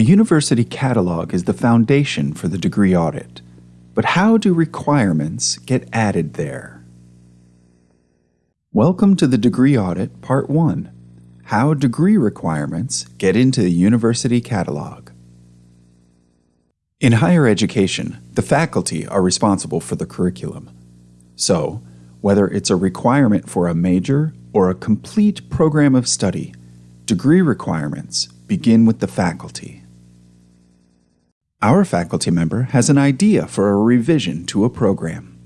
The university catalog is the foundation for the degree audit. But how do requirements get added there? Welcome to the Degree Audit Part 1 How Degree Requirements Get into the University Catalog. In higher education, the faculty are responsible for the curriculum. So, whether it's a requirement for a major or a complete program of study, degree requirements begin with the faculty. Our faculty member has an idea for a revision to a program.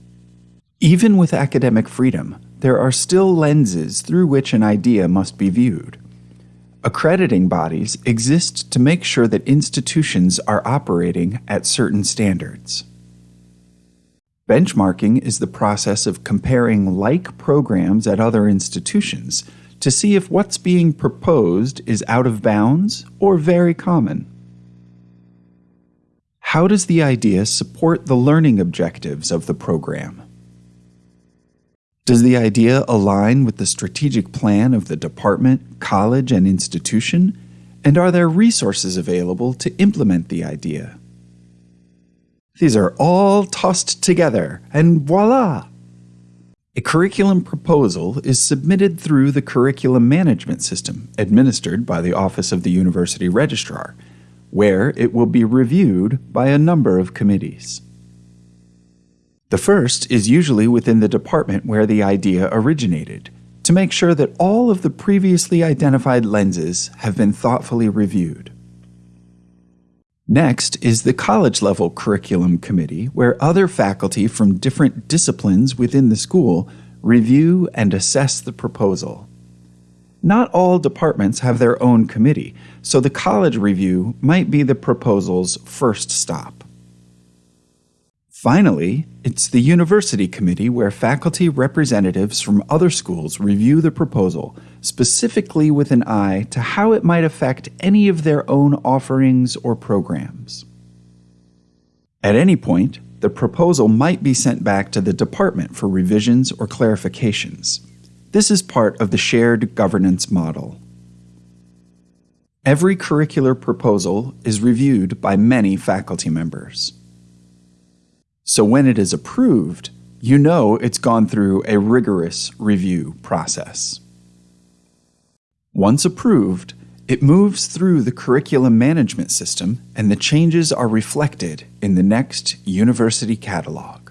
Even with academic freedom, there are still lenses through which an idea must be viewed. Accrediting bodies exist to make sure that institutions are operating at certain standards. Benchmarking is the process of comparing like programs at other institutions to see if what's being proposed is out of bounds or very common. How does the idea support the learning objectives of the program? Does the idea align with the strategic plan of the department, college, and institution? And are there resources available to implement the idea? These are all tossed together, and voila! A curriculum proposal is submitted through the curriculum management system administered by the Office of the University Registrar where it will be reviewed by a number of committees. The first is usually within the department where the idea originated, to make sure that all of the previously identified lenses have been thoughtfully reviewed. Next is the college level curriculum committee, where other faculty from different disciplines within the school review and assess the proposal. Not all departments have their own committee, so the college review might be the proposal's first stop. Finally, it's the university committee where faculty representatives from other schools review the proposal, specifically with an eye to how it might affect any of their own offerings or programs. At any point, the proposal might be sent back to the department for revisions or clarifications. This is part of the shared governance model. Every curricular proposal is reviewed by many faculty members. So when it is approved, you know it's gone through a rigorous review process. Once approved, it moves through the curriculum management system and the changes are reflected in the next university catalog.